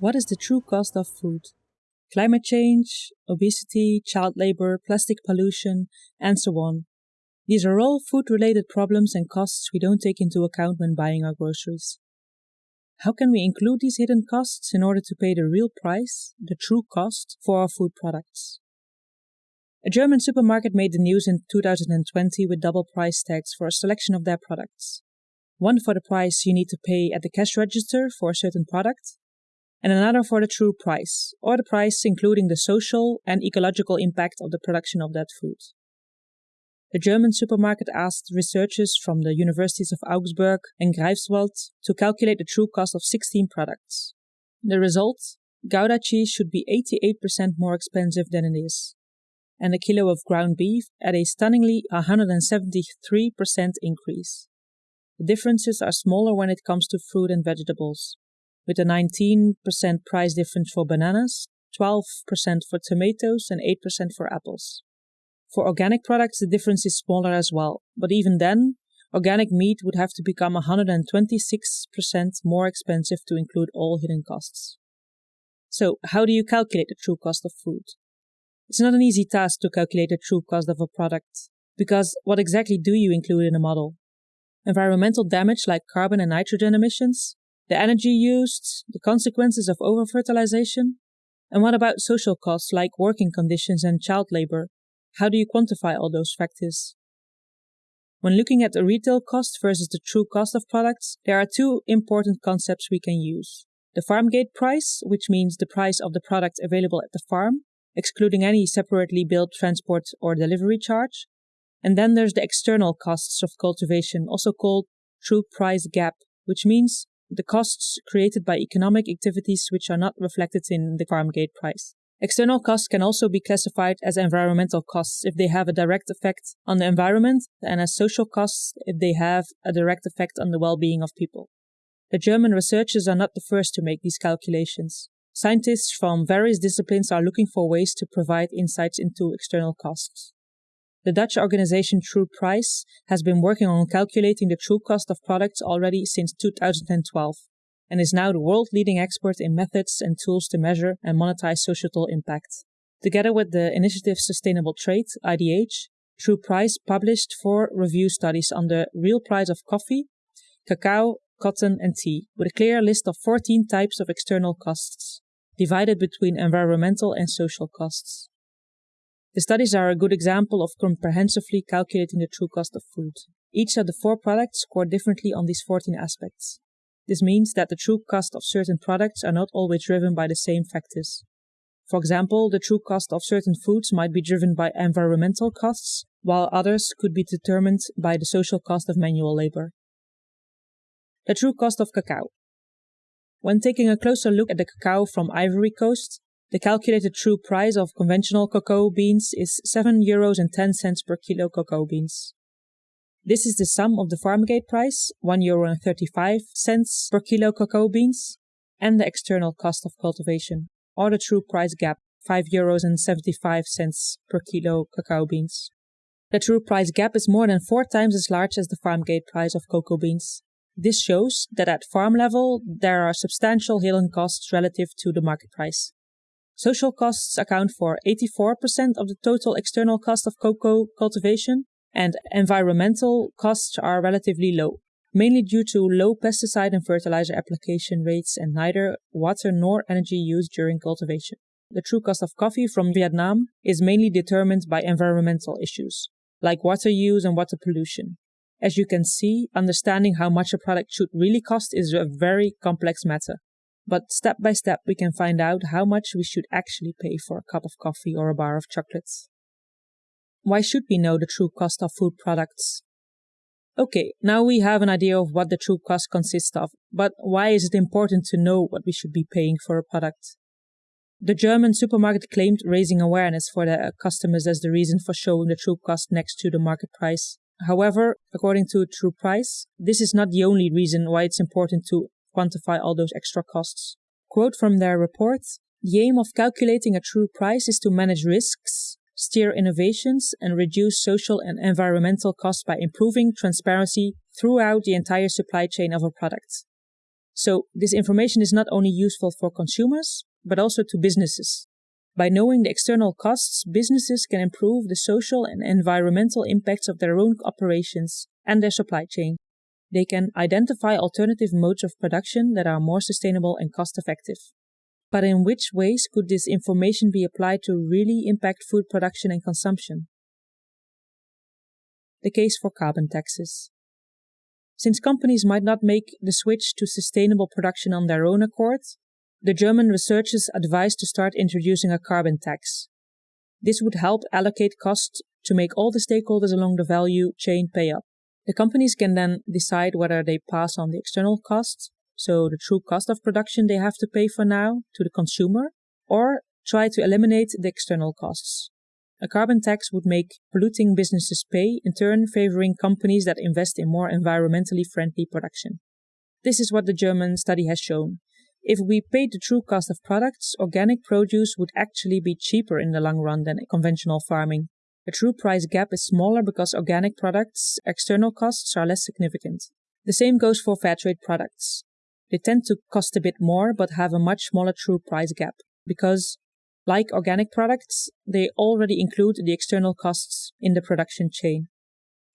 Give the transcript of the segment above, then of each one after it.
What is the true cost of food? Climate change, obesity, child labor, plastic pollution, and so on. These are all food related problems and costs we don't take into account when buying our groceries. How can we include these hidden costs in order to pay the real price, the true cost, for our food products? A German supermarket made the news in 2020 with double price tags for a selection of their products. One for the price you need to pay at the cash register for a certain product, and another for the true price, or the price including the social and ecological impact of the production of that food. The German supermarket asked researchers from the universities of Augsburg and Greifswald to calculate the true cost of 16 products. The result? Gouda cheese should be 88% more expensive than it is, and a kilo of ground beef at a stunningly 173% increase. The differences are smaller when it comes to fruit and vegetables, with a 19% price difference for bananas, 12% for tomatoes, and 8% for apples. For organic products, the difference is smaller as well, but even then, organic meat would have to become 126% more expensive to include all hidden costs. So, how do you calculate the true cost of food? It's not an easy task to calculate the true cost of a product, because what exactly do you include in a model? Environmental damage like carbon and nitrogen emissions, the energy used, the consequences of over-fertilization, and what about social costs like working conditions and child labor? How do you quantify all those factors? When looking at the retail cost versus the true cost of products, there are two important concepts we can use. The farm gate price, which means the price of the product available at the farm, excluding any separately billed transport or delivery charge. And then there's the external costs of cultivation, also called true price gap, which means the costs created by economic activities which are not reflected in the farm gate price. External costs can also be classified as environmental costs if they have a direct effect on the environment and as social costs if they have a direct effect on the well-being of people. The German researchers are not the first to make these calculations. Scientists from various disciplines are looking for ways to provide insights into external costs. The Dutch organization True Price has been working on calculating the true cost of products already since 2012 and is now the world leading expert in methods and tools to measure and monetize societal impact. Together with the initiative Sustainable Trade, IDH, True Price published four review studies on the real price of coffee, cacao, cotton, and tea, with a clear list of 14 types of external costs, divided between environmental and social costs. The studies are a good example of comprehensively calculating the true cost of food. Each of the four products scored differently on these 14 aspects. This means that the true cost of certain products are not always driven by the same factors. For example, the true cost of certain foods might be driven by environmental costs, while others could be determined by the social cost of manual labor. The true cost of cacao. When taking a closer look at the cacao from Ivory Coast, the calculated true price of conventional cocoa beans is 7 euros and 10 cents per kilo cocoa beans. This is the sum of the farm gate price, 1 euro and 35 cents per kilo cocoa beans, and the external cost of cultivation, or the true price gap, 5 euros and 75 cents per kilo cacao beans. The true price gap is more than four times as large as the farm gate price of cocoa beans. This shows that at farm level, there are substantial hidden costs relative to the market price. Social costs account for 84% of the total external cost of cocoa cultivation, and environmental costs are relatively low, mainly due to low pesticide and fertilizer application rates and neither water nor energy used during cultivation. The true cost of coffee from Vietnam is mainly determined by environmental issues, like water use and water pollution. As you can see, understanding how much a product should really cost is a very complex matter. But step by step, we can find out how much we should actually pay for a cup of coffee or a bar of chocolates. Why should we know the true cost of food products? Okay, now we have an idea of what the true cost consists of, but why is it important to know what we should be paying for a product? The German supermarket claimed raising awareness for their customers as the reason for showing the true cost next to the market price. However, according to True Price, this is not the only reason why it's important to quantify all those extra costs. Quote from their report, the aim of calculating a true price is to manage risks, steer innovations, and reduce social and environmental costs by improving transparency throughout the entire supply chain of a product. So this information is not only useful for consumers, but also to businesses. By knowing the external costs, businesses can improve the social and environmental impacts of their own operations and their supply chain. They can identify alternative modes of production that are more sustainable and cost effective. But in which ways could this information be applied to really impact food production and consumption? The case for carbon taxes. Since companies might not make the switch to sustainable production on their own accord, the German researchers advised to start introducing a carbon tax. This would help allocate costs to make all the stakeholders along the value chain pay up. The companies can then decide whether they pass on the external costs, so the true cost of production they have to pay for now, to the consumer, or try to eliminate the external costs. A carbon tax would make polluting businesses pay, in turn favoring companies that invest in more environmentally friendly production. This is what the German study has shown. If we paid the true cost of products, organic produce would actually be cheaper in the long run than conventional farming. The true price gap is smaller because organic products' external costs are less significant. The same goes for fair trade products. They tend to cost a bit more but have a much smaller true price gap because, like organic products, they already include the external costs in the production chain.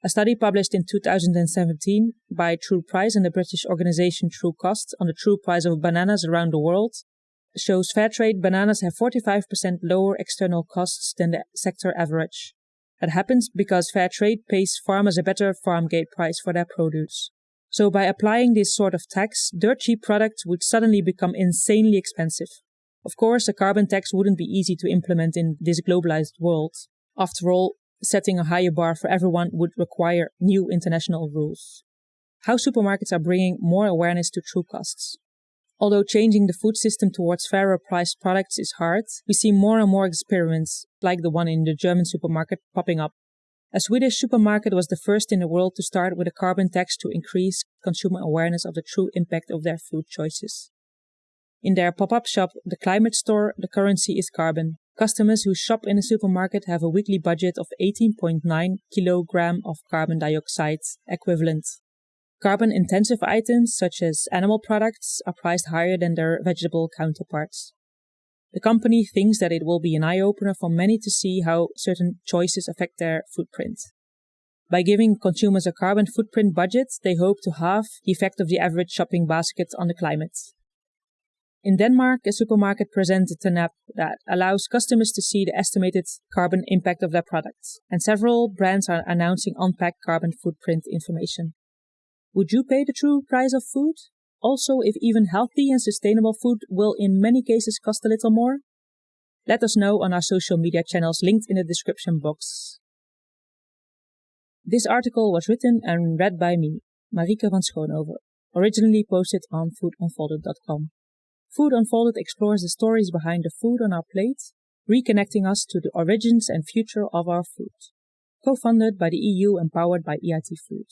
A study published in 2017 by True Price and the British organization Trucost on the true price of bananas around the world shows fair trade bananas have 45% lower external costs than the sector average. That happens because fair trade pays farmers a better farm gate price for their produce. So by applying this sort of tax, dirt cheap products would suddenly become insanely expensive. Of course, a carbon tax wouldn't be easy to implement in this globalized world. After all, setting a higher bar for everyone would require new international rules. How supermarkets are bringing more awareness to true costs. Although changing the food system towards fairer priced products is hard, we see more and more experiments, like the one in the German supermarket, popping up. A Swedish supermarket was the first in the world to start with a carbon tax to increase consumer awareness of the true impact of their food choices. In their pop up shop, the Climate Store, the currency is carbon. Customers who shop in a supermarket have a weekly budget of 18.9 kilogram of carbon dioxide equivalent. Carbon intensive items such as animal products are priced higher than their vegetable counterparts. The company thinks that it will be an eye opener for many to see how certain choices affect their footprint. By giving consumers a carbon footprint budget, they hope to halve the effect of the average shopping basket on the climate. In Denmark, a supermarket presented an app that allows customers to see the estimated carbon impact of their products, and several brands are announcing unpacked carbon footprint information. Would you pay the true price of food? Also, if even healthy and sustainable food will in many cases cost a little more? Let us know on our social media channels linked in the description box. This article was written and read by me, Marieke van Schoonhoven, originally posted on foodunfolded.com. Food Unfolded explores the stories behind the food on our plate, reconnecting us to the origins and future of our food. Co-funded by the EU and powered by EIT Food.